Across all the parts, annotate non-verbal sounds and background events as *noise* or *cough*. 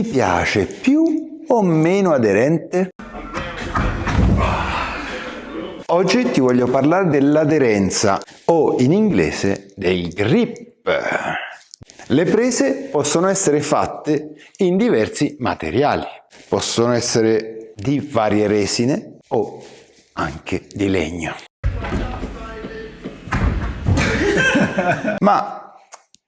Ti piace più o meno aderente? Oggi ti voglio parlare dell'aderenza o in inglese del grip. Le prese possono essere fatte in diversi materiali, possono essere di varie resine o anche di legno. Ma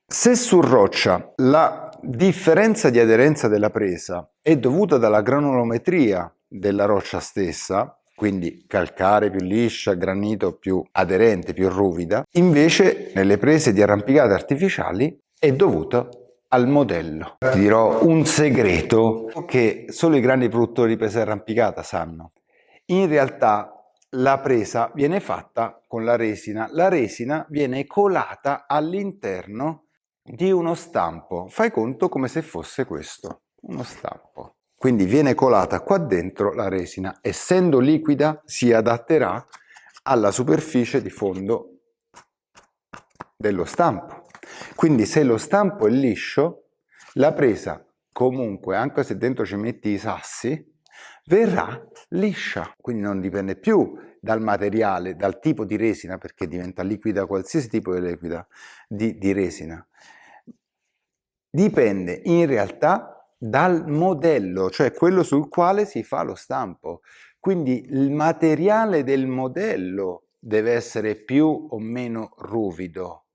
se su roccia la differenza di aderenza della presa è dovuta dalla granulometria della roccia stessa, quindi calcare più liscia, granito più aderente, più ruvida, invece nelle prese di arrampicate artificiali è dovuta al modello. Ti dirò un segreto che solo i grandi produttori di presa arrampicata sanno. In realtà la presa viene fatta con la resina. La resina viene colata all'interno di uno stampo. Fai conto come se fosse questo, uno stampo. Quindi viene colata qua dentro la resina. Essendo liquida si adatterà alla superficie di fondo dello stampo. Quindi se lo stampo è liscio, la presa comunque, anche se dentro ci metti i sassi, verrà liscia, quindi non dipende più dal materiale, dal tipo di resina, perché diventa liquida qualsiasi tipo di liquida di, di resina. Dipende in realtà dal modello, cioè quello sul quale si fa lo stampo. Quindi il materiale del modello deve essere più o meno ruvido.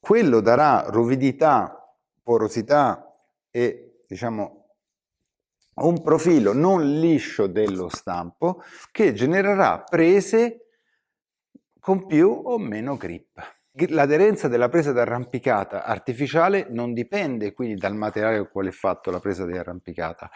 Quello darà ruvidità, porosità e diciamo un profilo non liscio dello stampo che genererà prese con più o meno grip. L'aderenza della presa d'arrampicata artificiale non dipende quindi dal materiale con quale è fatto la presa di arrampicata.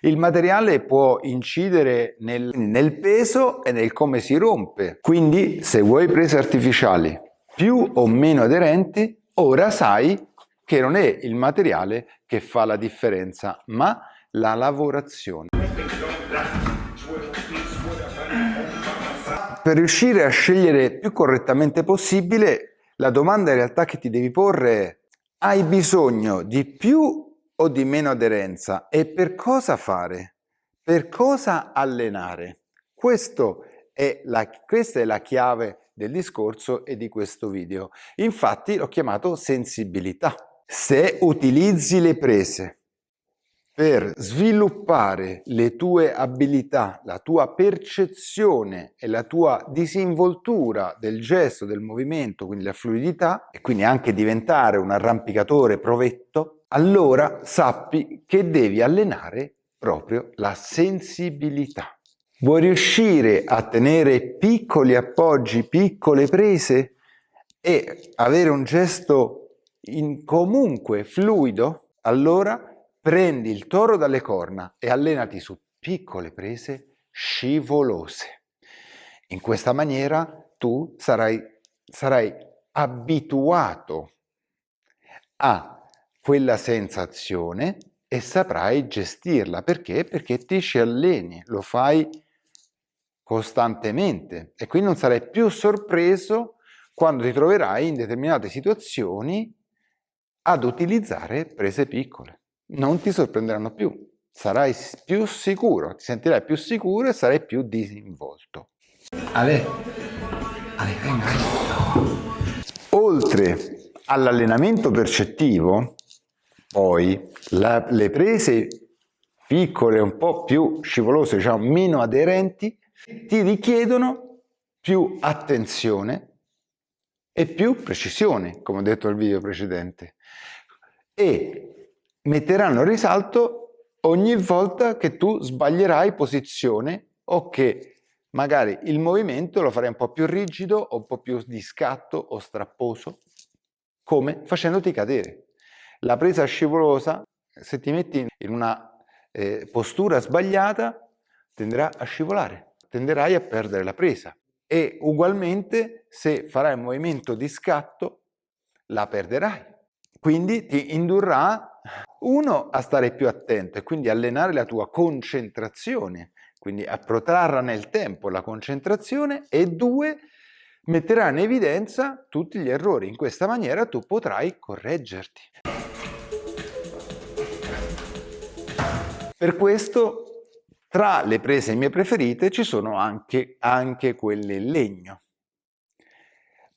Il materiale può incidere nel, nel peso e nel come si rompe. Quindi se vuoi prese artificiali più o meno aderenti, ora sai che non è il materiale che fa la differenza, ma la lavorazione. Per riuscire a scegliere più correttamente possibile, la domanda in realtà che ti devi porre è hai bisogno di più o di meno aderenza e per cosa fare? Per cosa allenare? È la, questa è la chiave del discorso e di questo video. Infatti l'ho chiamato sensibilità. Se utilizzi le prese per sviluppare le tue abilità, la tua percezione e la tua disinvoltura del gesto, del movimento, quindi la fluidità, e quindi anche diventare un arrampicatore provetto, allora sappi che devi allenare proprio la sensibilità. Vuoi riuscire a tenere piccoli appoggi, piccole prese e avere un gesto in comunque fluido? Allora prendi il toro dalle corna e allenati su piccole prese scivolose. In questa maniera tu sarai, sarai abituato a quella sensazione e saprai gestirla. Perché? Perché ti ci alleni, lo fai costantemente e quindi non sarai più sorpreso quando ti troverai in determinate situazioni ad utilizzare prese piccole non ti sorprenderanno più. Sarai più sicuro, ti sentirai più sicuro e sarai più disinvolto. Ale, Ale, venga. Oltre all'allenamento percettivo, poi la, le prese piccole, un po' più scivolose, diciamo meno aderenti, ti richiedono più attenzione e più precisione, come ho detto nel video precedente. E metteranno in risalto ogni volta che tu sbaglierai posizione o che magari il movimento lo farai un po' più rigido o un po' più di scatto o strapposo, come facendoti cadere. La presa scivolosa, se ti metti in una eh, postura sbagliata, tenderà a scivolare, tenderai a perdere la presa. E ugualmente, se farai un movimento di scatto, la perderai. Quindi ti indurrà uno, a stare più attento e quindi allenare la tua concentrazione, quindi a protrarre nel tempo la concentrazione e due, metterà in evidenza tutti gli errori. In questa maniera tu potrai correggerti. Per questo tra le prese mie preferite ci sono anche, anche quelle in legno.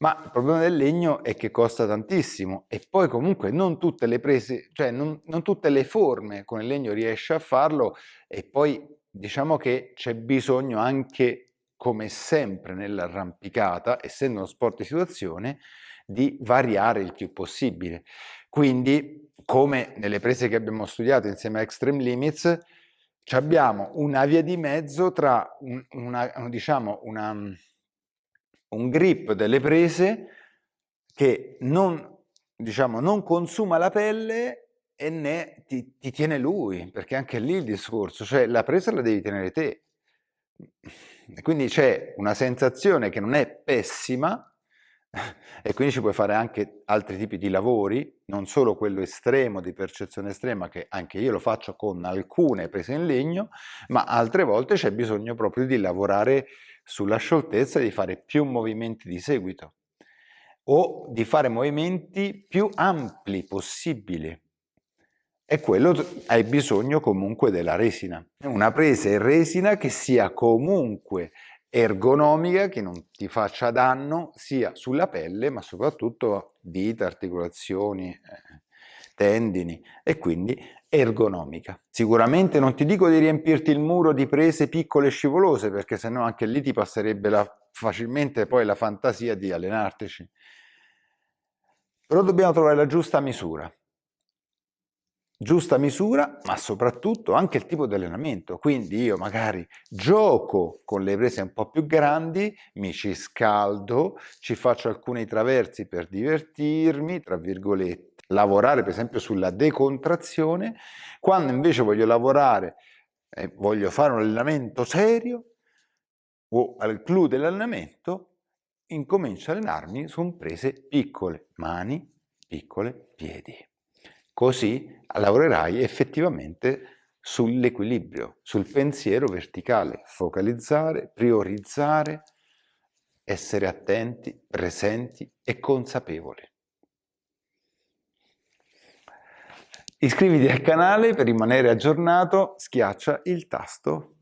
Ma il problema del legno è che costa tantissimo e poi comunque non tutte le prese, cioè non, non tutte le forme con il legno riesce a farlo e poi diciamo che c'è bisogno anche, come sempre nell'arrampicata, essendo uno sport di situazione, di variare il più possibile. Quindi, come nelle prese che abbiamo studiato insieme a Extreme Limits, abbiamo una via di mezzo tra un, una, diciamo, una un grip delle prese che non, diciamo, non consuma la pelle e né ti, ti, tiene lui, perché anche lì il discorso, cioè la presa la devi tenere te. E quindi c'è una sensazione che non è pessima *laughs* e quindi ci puoi fare anche altri tipi di lavori, non solo quello estremo di percezione estrema che anche io lo faccio con alcune prese in legno, ma altre volte c'è bisogno proprio di lavorare sulla scioltezza di fare più movimenti di seguito o di fare movimenti più ampli possibili. E quello hai bisogno comunque della resina. Una presa in resina che sia comunque ergonomica, che non ti faccia danno sia sulla pelle ma soprattutto dita, articolazioni, eh, tendini e quindi ergonomica. Sicuramente non ti dico di riempirti il muro di prese piccole e scivolose, perché sennò anche lì ti passerebbe la, facilmente poi la fantasia di allenartici. Però dobbiamo trovare la giusta misura. Giusta misura, ma soprattutto anche il tipo di allenamento. Quindi io magari gioco con le prese un po' più grandi, mi ci scaldo, ci faccio alcuni traversi per divertirmi, tra virgolette, lavorare per esempio sulla decontrazione, quando invece voglio lavorare, eh, voglio fare un allenamento serio o al clou dell'allenamento, incomincio a allenarmi su prese piccole, mani, piccole, piedi. Così lavorerai effettivamente sull'equilibrio, sul pensiero verticale, focalizzare, priorizzare, essere attenti, presenti e consapevoli. Iscriviti al canale per rimanere aggiornato, schiaccia il tasto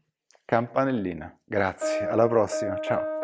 campanellina. Grazie, alla prossima, ciao!